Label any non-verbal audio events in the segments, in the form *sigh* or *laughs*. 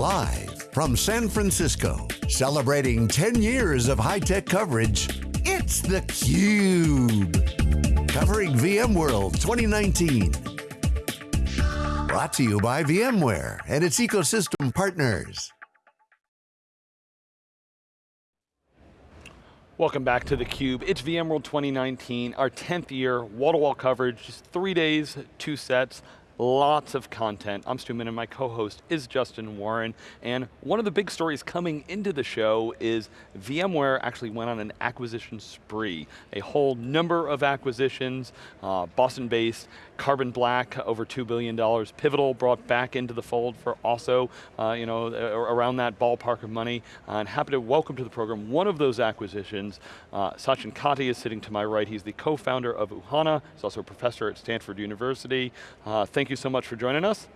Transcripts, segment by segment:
Live from San Francisco, celebrating 10 years of high-tech coverage, it's theCUBE. Covering VMworld 2019. Brought to you by VMware and its ecosystem partners. Welcome back to theCUBE. It's VMworld 2019, our 10th year, wall-to-wall -wall coverage, just three days, two sets. Lots of content. I'm Stu Miniman and my co-host is Justin Warren. And one of the big stories coming into the show is VMware actually went on an acquisition spree. A whole number of acquisitions, uh, Boston-based, Carbon Black, over $2 billion. Pivotal brought back into the fold for also, uh, you know, around that ballpark of money. Uh, and happy to welcome to the program one of those acquisitions. Uh, Sachin Katti is sitting to my right. He's the co-founder of Uhana. He's also a professor at Stanford University. Uh, thank you so much for joining us.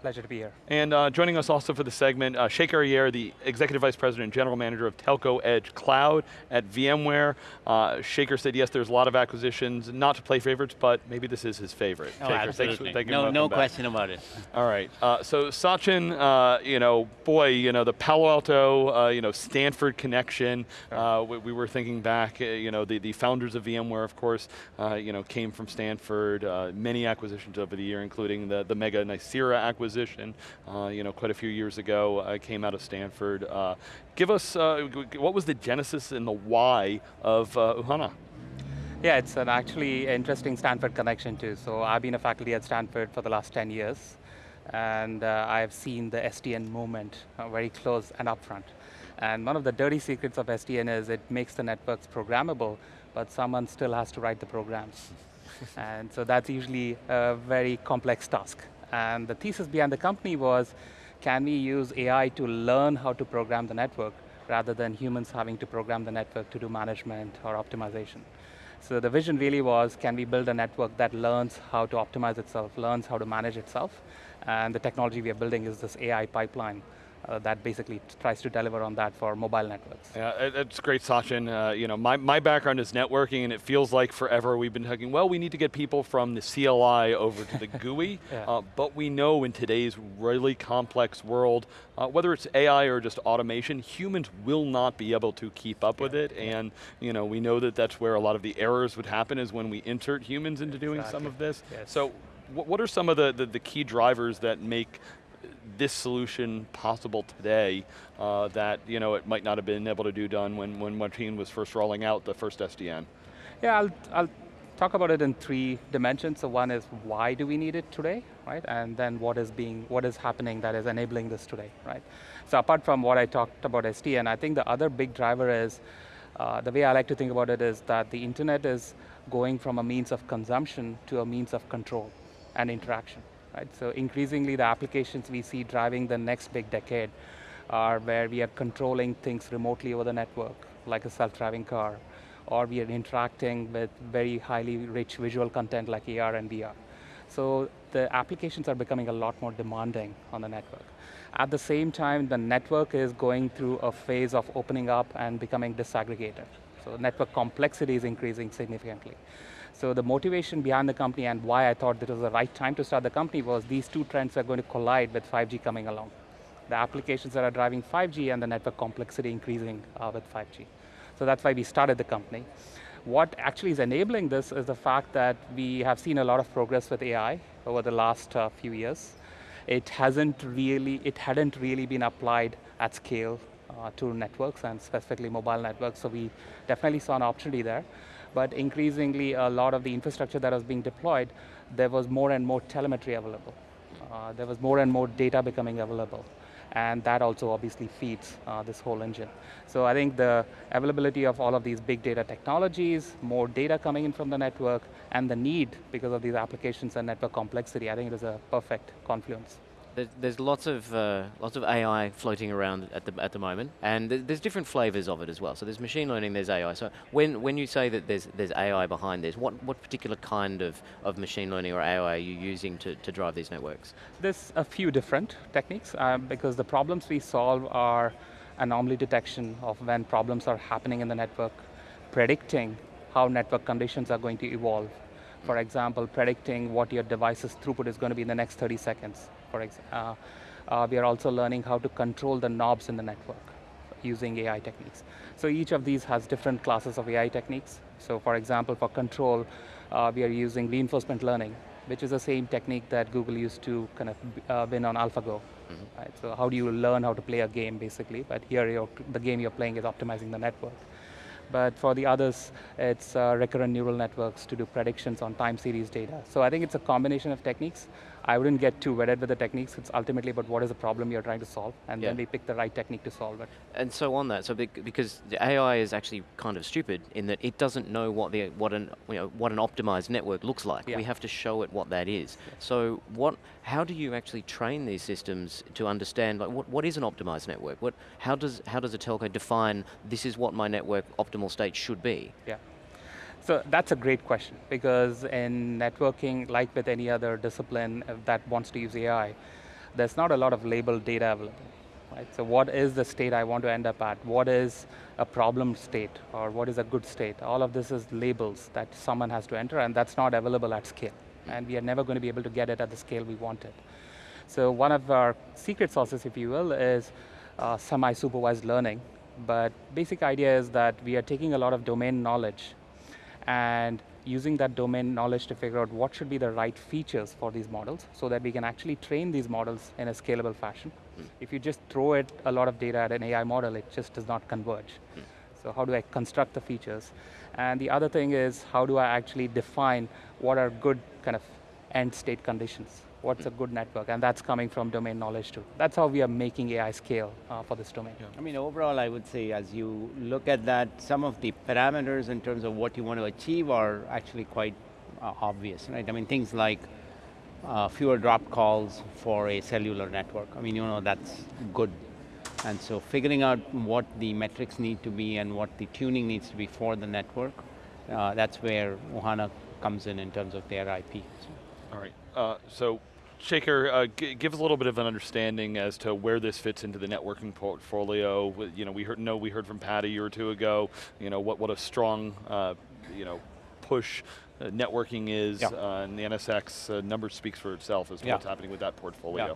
Pleasure to be here. And uh, joining us also for the segment, uh, Shekar Ayyar, the Executive Vice President and General Manager of Telco Edge Cloud at VMware. Uh, Shekar said, yes, there's a lot of acquisitions, not to play favorites, but maybe this is his favorite. Oh, Shekar, absolutely. Thanks, thank you no no back. question about it. All right, uh, so Sachin, uh, you know, boy, you know, the Palo Alto, uh, you know, Stanford connection, uh, we, we, were thinking back, uh, you know, the, the founders of VMware, of course, uh, you know, came from Stanford, many acquisitions over the year, including the, the mega Nicira acquisition, uh, you know, quite a few years ago. I came out of Stanford. Uh, give us, uh, what was the genesis and the why of uh, Uhana? Yeah, it's an actually interesting Stanford connection too. So I've been a faculty at Stanford for the last 10 years, and uh, I've seen the SDN movement uh, very close and upfront. And one of the dirty secrets of SDN is it makes the networks programmable, but someone still has to write the programs. *laughs* and so that's usually a very complex task. And the thesis behind the company was, can we use AI to learn how to program the network rather than humans having to program the network to do management or optimization. So the vision really was, can we build a network that learns how to optimize itself, learns how to manage itself, and the technology we are building is this AI pipeline uh, that basically tries to deliver on that for mobile networks. Yeah, it's great, Sachin. Uh, you know, my, my background is networking and it feels like forever we've been talking, well, we need to get people from the CLI over to the *laughs* GUI, yeah. uh, but we know in today's really complex world, uh, whether it's AI or just automation, humans will not be able to keep up yeah. with it, and you know, we know that that's where a lot of the errors would happen is when we insert humans into doing some of this. Yes. So what are some of the, the, the, key drivers that make this solution possible today uh, that you know, it might not have been able to do done when, when Martin was first rolling out the first SDN? Yeah, I'll, I'll talk about it in three dimensions. So one is why do we need it today, right? And then what is being, what is happening that is enabling this today, right? So apart from what I talked about SDN, I think the other big driver is, uh, the way I like to think about it is that the internet is going from a means of consumption to a means of control and interaction. Right? So increasingly the applications we see driving the next big decade are where we are controlling things remotely over the network, like a self-driving car, or we are interacting with very highly rich visual content like AR and VR. So the applications are becoming a lot more demanding on the network. At the same time, the network is going through a phase of opening up and becoming disaggregated. So network complexity is increasing significantly. So the motivation behind the company and why I thought this was the right time to start the company was these two trends are going to collide with 5G coming along. The applications that are driving 5G and the network complexity increasing uh, with 5G. So that's why we started the company. What actually is enabling this is the fact that we have seen a lot of progress with AI over the last uh, few years. It hasn't really, it hadn't really been applied at scale uh, to networks and specifically mobile networks, so we definitely saw an opportunity there but increasingly a lot of the infrastructure that was being deployed, there was more and more telemetry available. Uh, there was more and more data becoming available. And that also obviously feeds uh, this whole engine. So I think the availability of all of these big data technologies, more data coming in from the network, and the need because of these applications and network complexity, I think it is a perfect confluence. There's, there's lots of uh, lots of AI floating around at the at the moment, and there's different flavors of it as well. So there's machine learning, there's AI. So when when you say that there's there's AI behind this, what what particular kind of of machine learning or AI are you using to to drive these networks? There's a few different techniques um, because the problems we solve are anomaly detection of when problems are happening in the network, predicting how network conditions are going to evolve. For example, predicting what your device's throughput is going to be in the next 30 seconds for example. Uh, uh, we are also learning how to control the knobs in the network using AI techniques. So each of these has different classes of AI techniques. So for example, for control, uh, we are using reinforcement learning, which is the same technique that Google used to kind of uh, win on AlphaGo. Mm -hmm. right? So how do you learn how to play a game, basically? But here, the game you're playing is optimizing the network. But for the others, it's uh, recurrent neural networks to do predictions on time series data. So I think it's a combination of techniques. I wouldn't get too wedded with the techniques. It's ultimately about what is the problem you're trying to solve, and yeah. then we pick the right technique to solve it. And so on that, so because the AI is actually kind of stupid in that it doesn't know what the what an you know what an optimized network looks like. Yeah. We have to show it what that is. Yeah. So what? How do you actually train these systems to understand like what, what is an optimized network? What how does how does a telco define this is what my network optimal state should be? Yeah. So that's a great question because in networking, like with any other discipline that wants to use AI, there's not a lot of labeled data available. Right? So what is the state I want to end up at? What is a problem state or what is a good state? All of this is labels that someone has to enter and that's not available at scale. And we are never going to be able to get it at the scale we want it. So one of our secret sauces, if you will, is uh, semi-supervised learning. But basic idea is that we are taking a lot of domain knowledge and using that domain knowledge to figure out what should be the right features for these models so that we can actually train these models in a scalable fashion. Mm. If you just throw it a lot of data at an AI model, it just does not converge. Mm. So how do I construct the features? And the other thing is, how do I actually define what are good kind of end state conditions? What's a good network, and that's coming from domain knowledge too. That's how we are making AI scale uh, for this domain. Yeah. I mean, overall, I would say as you look at that, some of the parameters in terms of what you want to achieve are actually quite uh, obvious, right? I mean, things like uh, fewer drop calls for a cellular network. I mean, you know, that's good. And so figuring out what the metrics need to be and what the tuning needs to be for the network, uh, that's where Uhana comes in in terms of their IP. So. All right, uh, so Shekar, uh, give us a little bit of an understanding as to where this fits into the networking portfolio. You know, we heard, know we heard from Pat a year or two ago. You know, what what a strong, uh, you know, push uh, networking is, yeah. Uh, and the NSX uh, number speaks for itself as to yeah. what's happening with that portfolio. Yeah.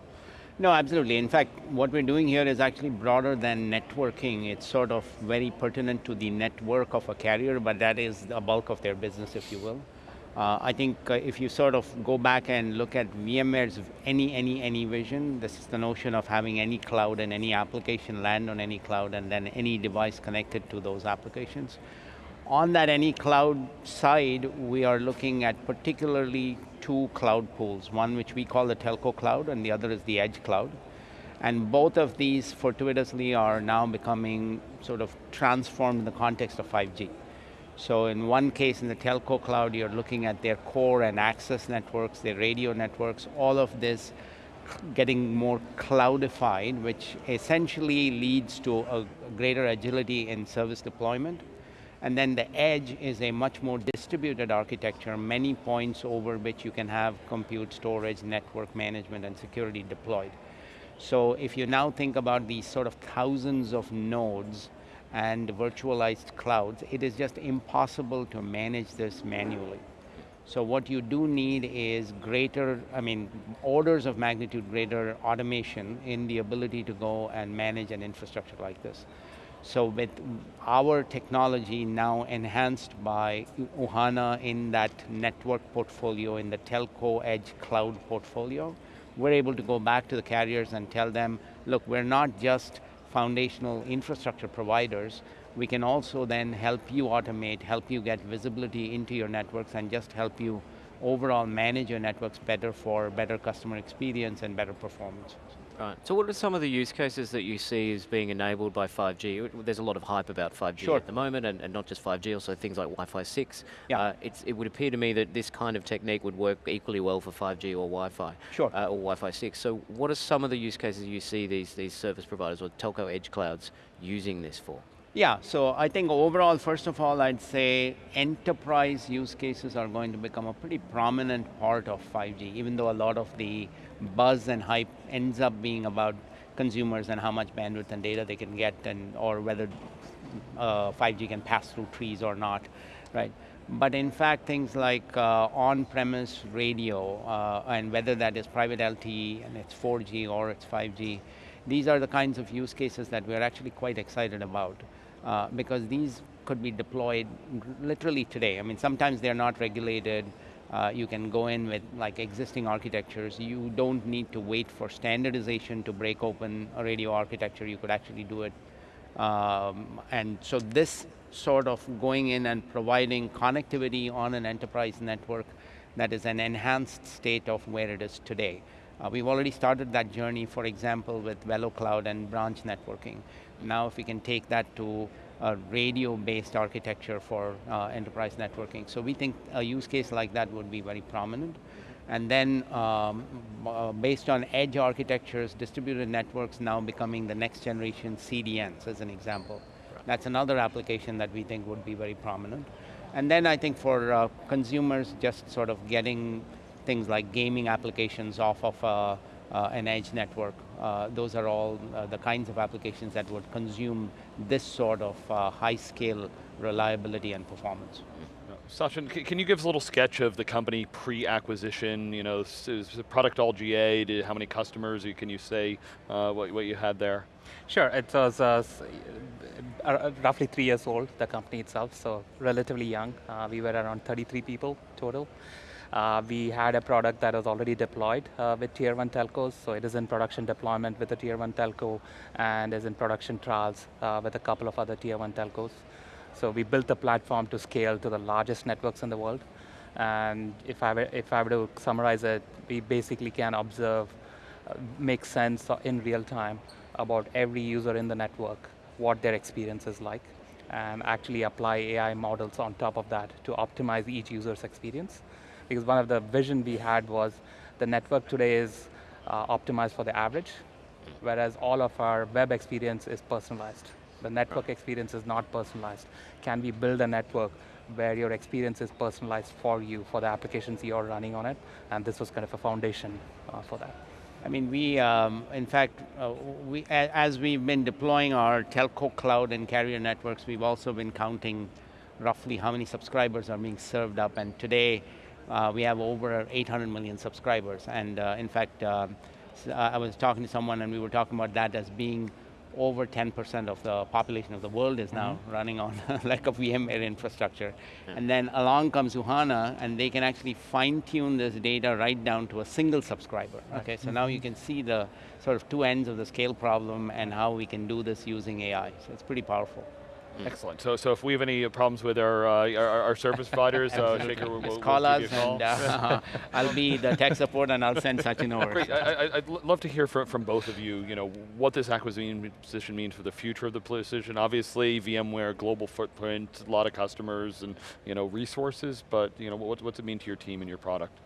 No, absolutely. In fact, what we're doing here is actually broader than networking. It's sort of very pertinent to the network of a carrier, but that is the bulk of their business, if you will. Uh, I think uh, if you sort of go back and look at VMware's any, any, any vision, this is the notion of having any cloud and any application land on any cloud and then any device connected to those applications. On that any cloud side, we are looking at particularly two cloud pools, one which we call the telco cloud and the other is the edge cloud. And both of these fortuitously are now becoming sort of transformed in the context of 5G. So in one case, in the telco cloud, you're looking at their core and access networks, their radio networks, all of this getting more cloudified, which essentially leads to a greater agility in service deployment. And then the edge is a much more distributed architecture, many points over which you can have compute, storage, network management, and security deployed. So if you now think about these sort of thousands of nodes and virtualized clouds, it is just impossible to manage this manually. So what you do need is greater, I mean, orders of magnitude greater automation in the ability to go and manage an infrastructure like this. So with our technology now enhanced by Uhana in that network portfolio, in the telco edge cloud portfolio, we're able to go back to the carriers and tell them, look, we're not just foundational infrastructure providers, we can also then help you automate, help you get visibility into your networks and just help you overall manage your networks better for better customer experience and better performance. Right. So what are some of the use cases that you see as being enabled by 5G? There's a lot of hype about 5G sure. at the moment, and, and, not just 5G, also things like Wi-Fi 6. Yeah. Uh, it would appear to me that this kind of technique would work equally well for 5G or Wi-Fi. Sure. Uh, or Wi-Fi 6. So what are some of the use cases you see these, these service providers or telco edge clouds using this for? Yeah, so I think overall, first of all, I'd say enterprise use cases are going to become a pretty prominent part of 5G, even though a lot of the buzz and hype ends up being about consumers and how much bandwidth and data they can get and or whether uh, 5G can pass through trees or not, right? But in fact, things like uh, on-premise radio, uh, and whether that is private LTE and it's 4G or it's 5G, these are the kinds of use cases that we're actually quite excited about. Uh, because these could be deployed literally today. I mean, sometimes they're not regulated. Uh, you can go in with like existing architectures. You don't need to wait for standardization to break open a radio architecture. You could actually do it. Um, and so this sort of going in and providing connectivity on an enterprise network that is an enhanced state of where it is today. Uh, we've already started that journey, for example, with VeloCloud and branch networking. Now if we can take that to a radio-based architecture for uh, enterprise networking. So we think a use case like that would be very prominent. And then um, uh, based on edge architectures, distributed networks now becoming the next generation CDNs as an example. Right. That's another application that we think would be very prominent. And then I think for uh, consumers, just sort of getting things like gaming applications off of uh, uh, an edge network. Uh, those are all uh, the kinds of applications that would consume this sort of uh, high scale reliability and performance. Sachin, can you give us a little sketch of the company pre-acquisition? You know, is the product all GA? Did, how many customers? Can you say uh, what, what you had there? Sure, it was uh, uh, roughly three years old, the company itself, so relatively young. Uh, we were around 33 people total. Uh, we had a product that was already deployed uh, with tier one telcos, so it is in production deployment with a tier one telco and is in production trials uh, with a couple of other tier one telcos. So we built the platform to scale to the largest networks in the world. And if I were, if I were to summarize it, we basically can observe, uh, make sense in real time about every user in the network, what their experience is like, and actually apply AI models on top of that to optimize each user's experience because one of the vision we had was the network today is uh, optimized for the average, whereas all of our web experience is personalized. The network experience is not personalized. Can we build a network where your experience is personalized for you, for the applications you're running on it, and this was kind of a foundation uh, for that. I mean, we, um, in fact, uh, we, as we've been deploying our telco cloud and carrier networks, we've also been counting roughly how many subscribers are being served up, and today, uh, we have over 800 million subscribers. And uh, in fact, uh, I was talking to someone and we were talking about that as being over 10% of the population of the world is now mm -hmm. running on *laughs* like a VMware infrastructure. Yeah. And then along comes Uhana and they can actually fine tune this data right down to a single subscriber. Right. Okay, so mm -hmm. now you can see the sort of two ends of the scale problem and how we can do this using AI. So it's pretty powerful. Mm. Excellent. So, so if we have any problems with our uh, our, our, service providers, uh, *laughs* Shekar, we'll, we'll, call us, call. and uh, *laughs* I'll be the tech support, and I'll send Sachin over. Great. I, would love to hear from, from both of you. You know what this acquisition means for the future of the position. Obviously, VMware global footprint, a lot of customers, and you know resources. But you know what, what's it mean to your team and your product?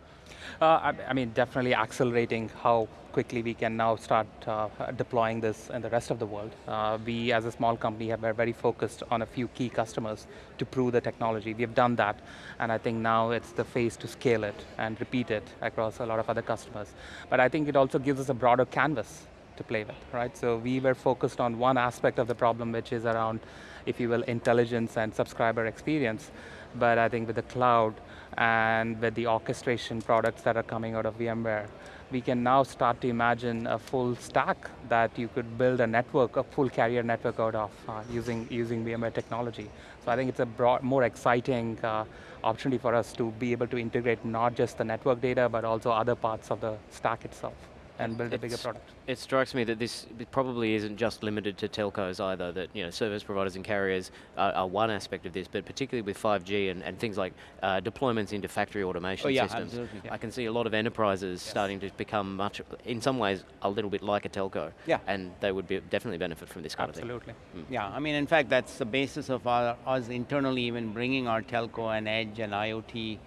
Uh, I, I, mean, definitely accelerating how quickly we can now start uh, deploying this in the rest of the world. Uh, we, as a small company, have been very focused on a few key customers to prove the technology. We have done that, and I think now it's the phase to scale it and repeat it across a lot of other customers. But I think it also gives us a broader canvas to play with, right? So we were focused on one aspect of the problem, which is around, if you will, intelligence and subscriber experience. But I think with the cloud, and with the orchestration products that are coming out of VMware, we can now start to imagine a full stack that you could build a network, a full carrier network out of uh, using, using VMware technology. So I think it's a broad, more exciting uh, opportunity for us to be able to integrate not just the network data, but also other parts of the stack itself and build it's, a bigger product. It strikes me that this probably isn't just limited to telcos either, that you know, service providers and carriers are, are one aspect of this, but particularly with 5G and, and things like uh, deployments into factory automation oh, yeah, systems, yeah. I can see a lot of enterprises yes. starting to become much, in some ways, a little bit like a telco. Yeah. And they would be, definitely benefit from this kind Absolutely. of thing. Mm. Yeah, I mean, in fact, that's the basis of our, us internally even bringing our telco and edge and IoT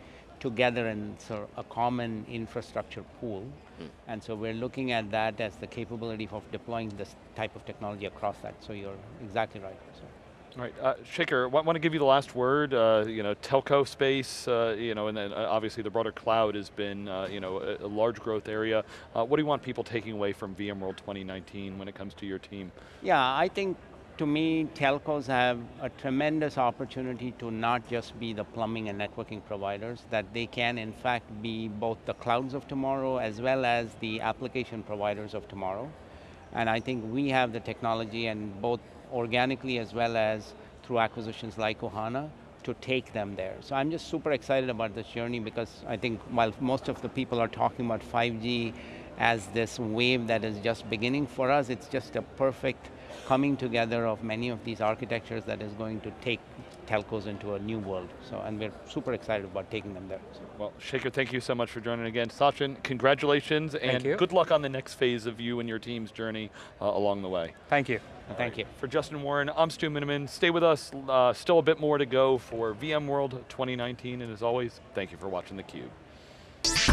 together in sort of a common infrastructure pool. Mm. And so we're looking at that as the capability of deploying this type of technology across that. So you're exactly right. So. All right, uh, Shekar, want to give you the last word. Uh, you know, telco space, uh, you know, and then uh, obviously the broader cloud has been, uh, you know, a, a, large growth area. Uh, what do you want people taking away from VMworld 2019 when it comes to your team? Yeah, I think to me, telcos have a tremendous opportunity to not just be the plumbing and networking providers, that they can in fact be both the clouds of tomorrow as well as the application providers of tomorrow. And I think we have the technology and both organically as well as through acquisitions like Uhana to take them there. So I'm just super excited about this journey because I think while most of the people are talking about 5G as this wave that is just beginning for us, it's just a perfect coming together of many of these architectures that is going to take telcos into a new world. So, and we're super excited about taking them there. So. Well, Shekar, thank you so much for joining again. Sachin, congratulations, and you. good luck on the next phase of you and your team's journey uh, along the way. Thank you. Thank you. For Justin Warren, I'm Stu Miniman. Stay with us, uh, still a bit more to go for VMworld 2019, and as always, thank you for watching theCUBE.